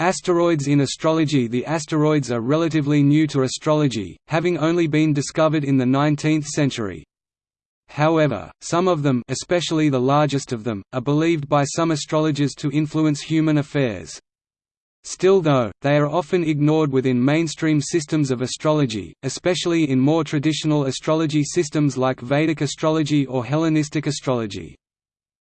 Asteroids in astrology The asteroids are relatively new to astrology, having only been discovered in the 19th century. However, some of them especially the largest of them, are believed by some astrologers to influence human affairs. Still though, they are often ignored within mainstream systems of astrology, especially in more traditional astrology systems like Vedic astrology or Hellenistic astrology.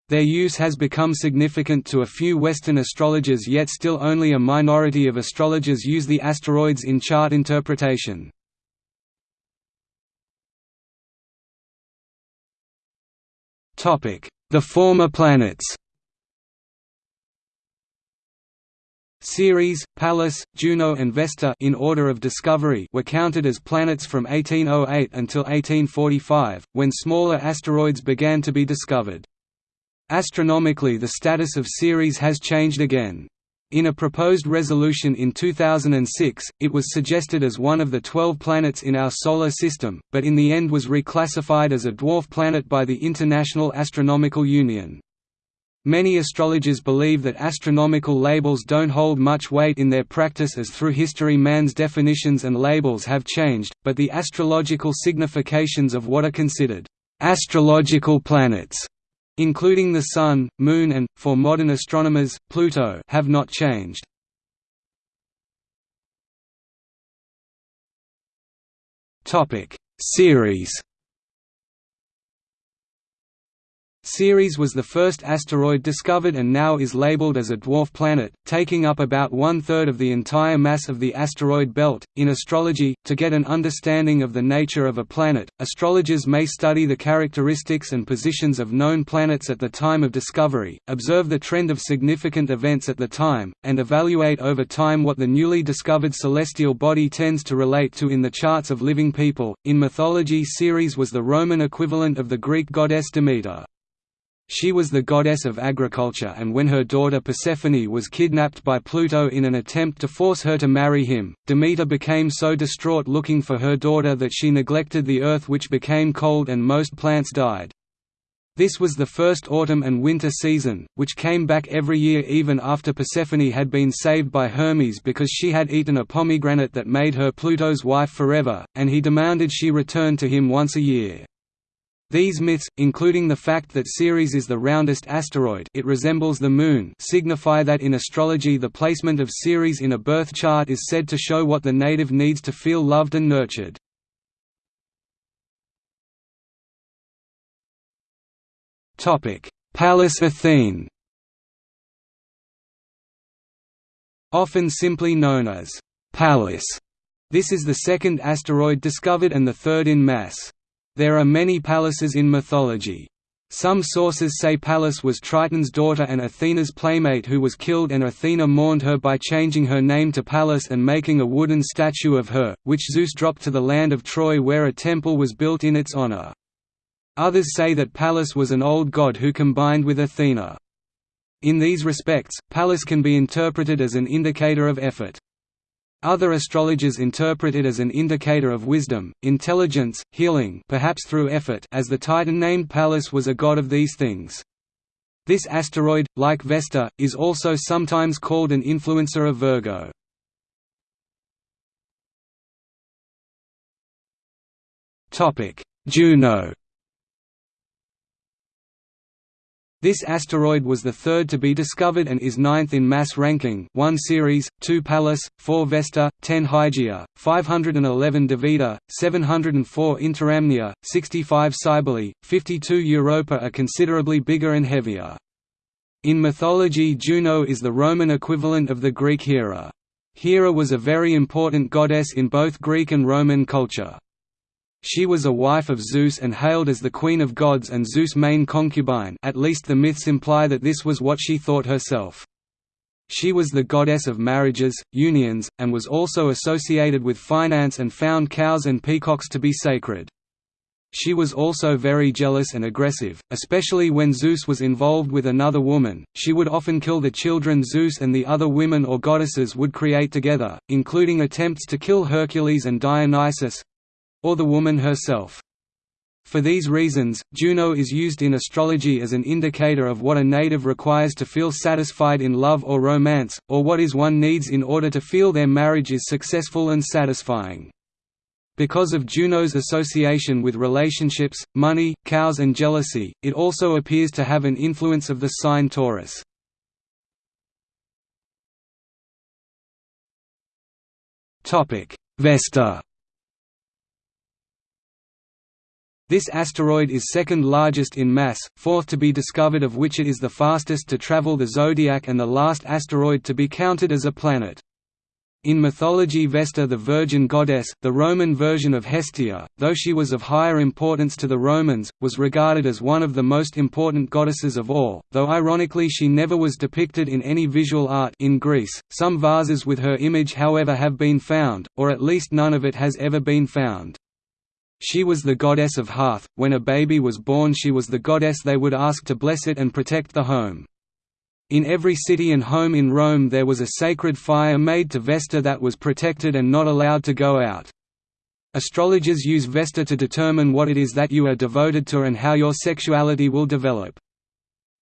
Their use has become significant to a few Western astrologers yet still only a minority of astrologers use the asteroids in chart interpretation. The former planets Ceres, Pallas, Juno and Vesta in order of discovery were counted as planets from 1808 until 1845, when smaller asteroids began to be discovered. Astronomically the status of Ceres has changed again. In a proposed resolution in 2006, it was suggested as one of the 12 planets in our Solar System, but in the end was reclassified as a dwarf planet by the International Astronomical Union. Many astrologers believe that astronomical labels don't hold much weight in their practice as through history man's definitions and labels have changed, but the astrological significations of what are considered astrological planets including the Sun, Moon and, for modern astronomers, Pluto have not changed. Ceres Ceres was the first asteroid discovered and now is labeled as a dwarf planet, taking up about one-third of the entire mass of the asteroid belt. In astrology, to get an understanding of the nature of a planet, astrologers may study the characteristics and positions of known planets at the time of discovery, observe the trend of significant events at the time, and evaluate over time what the newly discovered celestial body tends to relate to in the charts of living people. In mythology, Ceres was the Roman equivalent of the Greek goddess Demeter. She was the goddess of agriculture and when her daughter Persephone was kidnapped by Pluto in an attempt to force her to marry him, Demeter became so distraught looking for her daughter that she neglected the earth which became cold and most plants died. This was the first autumn and winter season, which came back every year even after Persephone had been saved by Hermes because she had eaten a pomegranate that made her Pluto's wife forever, and he demanded she return to him once a year. These myths, including the fact that Ceres is the roundest asteroid it resembles the Moon signify that in astrology the placement of Ceres in a birth chart is said to show what the native needs to feel loved and nurtured. Pallas Athene Often simply known as Pallas, this is the second asteroid discovered and the third in mass. There are many Pallas's in mythology. Some sources say Pallas was Triton's daughter and Athena's playmate who was killed and Athena mourned her by changing her name to Pallas and making a wooden statue of her, which Zeus dropped to the land of Troy where a temple was built in its honor. Others say that Pallas was an old god who combined with Athena. In these respects, Pallas can be interpreted as an indicator of effort. Other astrologers interpret it as an indicator of wisdom, intelligence, healing perhaps through effort as the titan named Pallas was a god of these things. This asteroid, like Vesta, is also sometimes called an influencer of Virgo. Juno This asteroid was the third to be discovered and is ninth in mass ranking 1 Ceres, 2 Pallas, 4 Vesta, 10 Hygiea, 511 Davida, 704 Interamnia, 65 Cybele, 52 Europa are considerably bigger and heavier. In mythology Juno is the Roman equivalent of the Greek Hera. Hera was a very important goddess in both Greek and Roman culture. She was a wife of Zeus and hailed as the queen of gods and Zeus' main concubine at least the myths imply that this was what she thought herself. She was the goddess of marriages, unions, and was also associated with finance and found cows and peacocks to be sacred. She was also very jealous and aggressive, especially when Zeus was involved with another woman. She would often kill the children Zeus and the other women or goddesses would create together, including attempts to kill Hercules and Dionysus or the woman herself. For these reasons, Juno is used in astrology as an indicator of what a native requires to feel satisfied in love or romance, or what is one needs in order to feel their marriage is successful and satisfying. Because of Juno's association with relationships, money, cows and jealousy, it also appears to have an influence of the sign Taurus. Vesta This asteroid is second largest in mass, fourth to be discovered of which it is the fastest to travel the zodiac and the last asteroid to be counted as a planet. In mythology Vesta the Virgin Goddess, the Roman version of Hestia, though she was of higher importance to the Romans, was regarded as one of the most important goddesses of all, though ironically she never was depicted in any visual art in Greece. Some vases with her image however have been found, or at least none of it has ever been found. She was the goddess of hearth, when a baby was born she was the goddess they would ask to bless it and protect the home. In every city and home in Rome there was a sacred fire made to Vesta that was protected and not allowed to go out. Astrologers use Vesta to determine what it is that you are devoted to and how your sexuality will develop.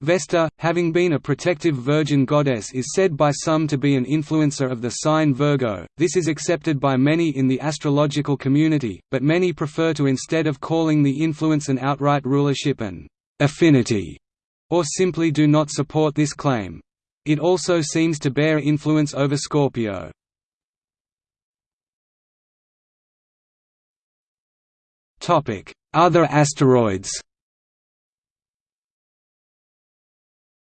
Vesta, having been a protective virgin goddess is said by some to be an influencer of the sign Virgo, this is accepted by many in the astrological community, but many prefer to instead of calling the influence an outright rulership and affinity, or simply do not support this claim. It also seems to bear influence over Scorpio. Other asteroids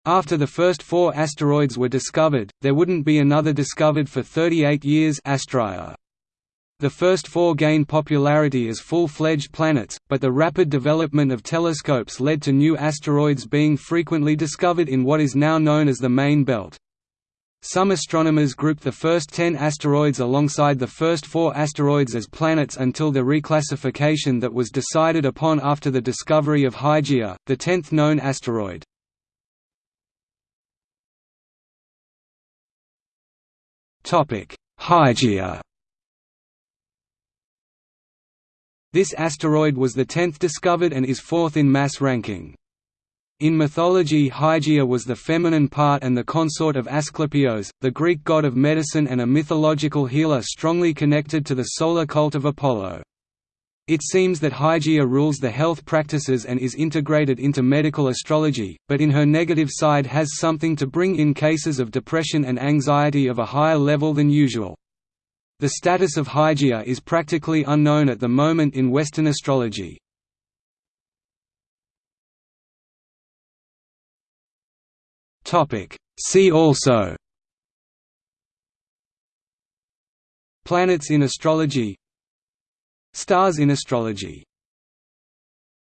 After the first four asteroids were discovered, there wouldn't be another discovered for 38 years Astraea. The first four gained popularity as full-fledged planets, but the rapid development of telescopes led to new asteroids being frequently discovered in what is now known as the main belt. Some astronomers grouped the first ten asteroids alongside the first four asteroids as planets until the reclassification that was decided upon after the discovery of Hygiea, the tenth known asteroid. Hygiea This asteroid was the tenth discovered and is fourth in mass ranking. In mythology Hygiea was the feminine part and the consort of Asclepios, the Greek god of medicine and a mythological healer strongly connected to the solar cult of Apollo. It seems that Hygiea rules the health practices and is integrated into medical astrology, but in her negative side has something to bring in cases of depression and anxiety of a higher level than usual. The status of Hygiea is practically unknown at the moment in Western astrology. See also Planets in astrology Stars in astrology